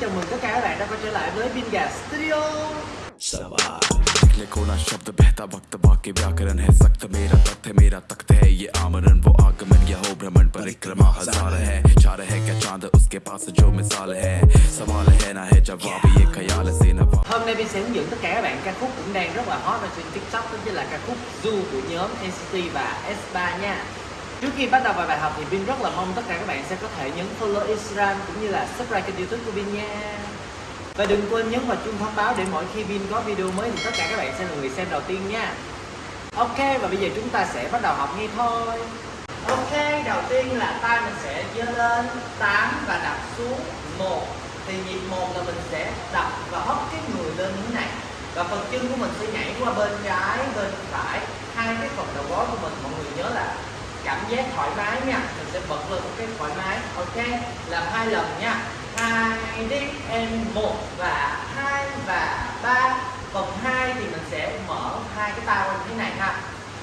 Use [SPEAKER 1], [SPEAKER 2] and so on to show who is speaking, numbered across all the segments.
[SPEAKER 1] chào mừng tất cả các bạn đã quay trở lại với Vinga Studio
[SPEAKER 2] निकले कोना शब्द बहता वक्त बाकी व्याकरण है सख्त मेरा है मेरा तख्त है ये आमरण वो आगमन यह हो भ्रमण परिक्रमा हज़ार है चार है क्या चाँद उसके पास जो मिसाल है सवाल है ना है जवाब ये ख्याल से नवा
[SPEAKER 1] Hôm nay Vin sẽ hướng dẫn tất cả các bạn ca khúc cũng đang rất là hot ở trên TikTok đó chính là ca khúc Du của nhóm NCT và S3 nha Trước khi bắt đầu vào bài học thì Vin rất là mong tất cả các bạn sẽ có thể nhấn follow Instagram cũng như là subscribe kênh youtube của Vin nha. Và đừng quên nhấn vào chuông thông báo để mỗi khi Vin có video mới thì tất cả các bạn sẽ là người xem đầu tiên nha. Ok và bây giờ chúng ta sẽ bắt đầu học ngay thôi. Ok đầu tiên là tay mình sẽ giơ lên 8 và đặt xuống 1 Thì nhịp 1 là mình sẽ đập và hất cái người lên như thế này. Và phần chân của mình sẽ nhảy qua bên trái, bên phải. Hai cái phần đầu gối của mình mọi người nhớ là cảm giác thoải mái nha. Mình sẽ bật lên một cái thoải mái. Ok, làm hai lần nha. Hai đi em một và hai và ba. Phần hai thì mình sẽ mở hai cái tay như thế này ha.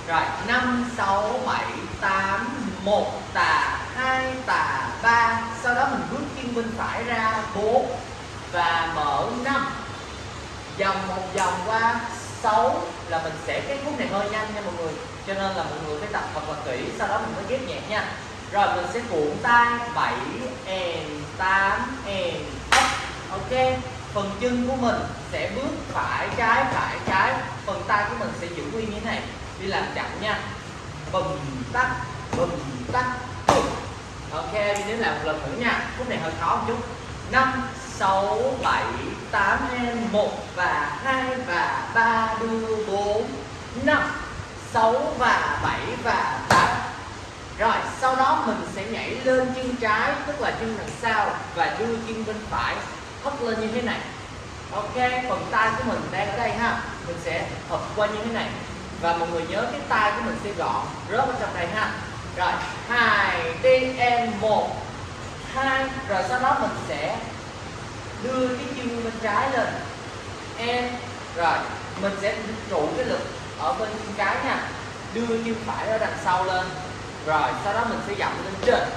[SPEAKER 1] Rồi, năm, sáu, bảy, tám, một, tà, hai, tà, ba. Sau đó mình bước chân bên phải ra bốn và mở năm. Vòng một, vòng qua 6 là mình sẽ cái khúc này. Hơi nhanh nha mọi người cho nên là mọi người phải tập thật là kỹ, sau đó mình mới ghép nhạc nha. Rồi mình sẽ cuộn tay 7 and 8 and up, ok? Phần chân của mình sẽ bước phải, trái phải, trái. Phần tay của mình sẽ giữ nguyên như thế này. Đi làm chậm nha. Bùm tắt bùm tắt, bùm. Ok đi đến làm một lần nữa nha. Khúc này hơi khó một chút. 5 6 7 8 em 1 và 2 và 3 đưa 4 5 6 và 7 và 8 rồi, sau đó mình sẽ nhảy lên chân trái, tức là chân đằng sau và đưa chân bên phải. Hất lên như thế này. Ok, phần tay của mình đang ở đây ha. Mình sẽ hợp qua như thế này. Và mọi người nhớ cái tay của mình sẽ gọn rớt vào trong đây ha. Rồi, hai, đi, em, một. Hai, rồi sau đó mình sẽ đưa cái chân bên trái lên. Em, rồi, mình sẽ trụ cái lực ở bên chân trái nha đưa chân phải ở đằng sau lên. Rồi sau đó mình sẽ dậm lên trên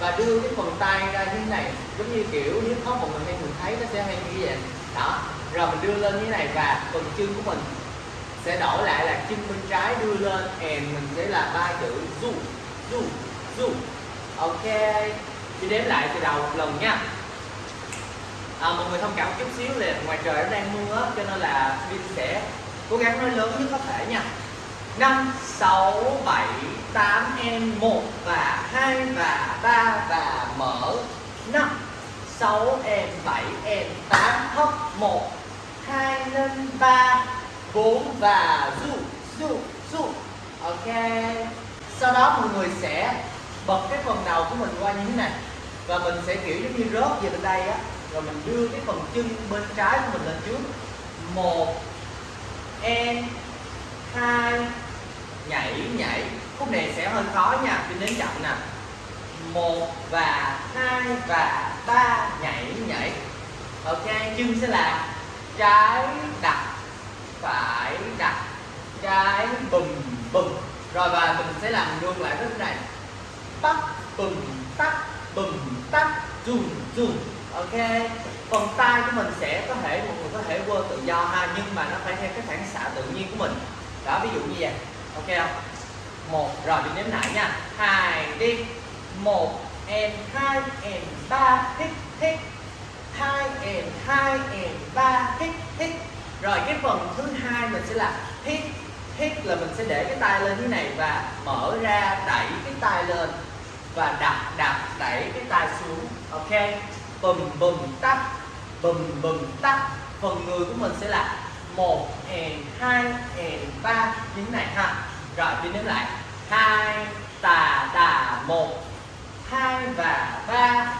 [SPEAKER 1] và đưa cái phần tay ra như thế này. Giống như kiểu nếu có một người hay mình thấy nó sẽ hay như vậy. Đó rồi mình đưa lên như thế này và phần chân của mình sẽ đổi lại là chân bên trái đưa lên and mình sẽ là ba chữ du du du. Ok đi đếm lại từ đầu một lần nha. À, mọi người thông cảm một chút xíu là ngoài trời nó đang mưa cho nên là Vin sẽ cố gắng nói lớn nhất có thể nha. 5, 6, 7, 8 em 1 và 2 và 3 và mở. 5 6 em 7 em 8 hấp 1 2 lên 3 4 và du du du. Ok. Sau đó mọi người sẽ bật cái phần đầu của mình qua như thế này. Và mình sẽ kiểu giống như rớt về bên đây á. Rồi mình đưa cái phần chân bên trái của mình lên trước. 1 e hai. Nhảy nhảy. Khúc này sẽ hơi khó nha pin đến chậm nè. Một và hai và ba. Nhảy nhảy. Ok chân sẽ là trái đặt phải đặt trái bùm bùm. Rồi và mình sẽ làm luôn lại cái này. Tắt bùm tắt bùm tắt dùm dùm ok? Phần tay của mình sẽ có thể một người có thể quơ tự do ha, nhưng mà nó phải theo cái phản xạ tự nhiên của mình. Đó, ví dụ như vậy. Ok không? Một, rồi mình đếm lại nha. Hai, đi. Một and hai and ba, hít hít. Hai and hai and ba, hít hít. Rồi, cái phần thứ hai mình sẽ là hít hít là mình sẽ để cái tay lên như này và mở ra đẩy cái tay lên và đạp đạp đẩy cái tay xuống, ok? Bùm bùm, tắt. Bùm bùm, tắt. Phần người của mình sẽ là một and hai and ba. Như thế này ha. Rồi đi đếm lại. Hai, tà tà một. Hai và ba.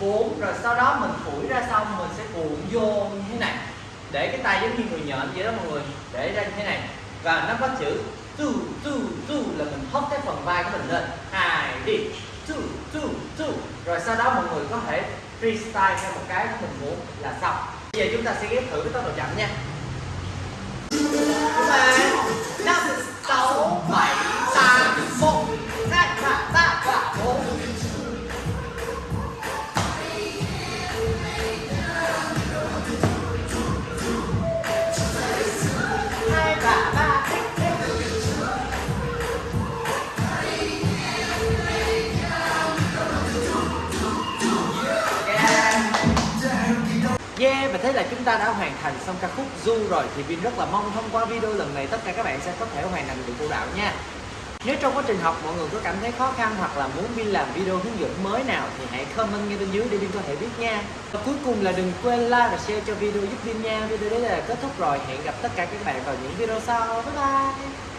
[SPEAKER 1] Bốn, rồi sau đó mình phủi ra xong, mình sẽ cuộn vô như thế này. Để cái tay giống như người nhện vậy đó mọi người. Để ra như thế này. Và nó có chữ tu tu tu là mình hất cái phần vai của mình lên. Hai đi tu tu tu rồi sau đó mọi người có thể freestyle theo một cái mình muốn là xong. Bây giờ chúng ta sẽ ghép thử cái tốc độ chậm nha. Chúng ta mà thấy là chúng ta đã hoàn thành xong ca khúc Du rồi thì Vin rất là mong thông qua video lần này tất cả các bạn sẽ có thể hoàn thành được vũ đạo nha. Nếu trong quá trình học mọi người có cảm thấy khó khăn hoặc là muốn Vin làm video hướng dẫn mới nào thì hãy comment ngay bên dưới để Vin có thể biết nha. Và cuối cùng là đừng quên like và share cho video giúp Vin nha. Video đấy là kết thúc rồi. Hẹn gặp tất cả các bạn vào những video sau. Bye bye.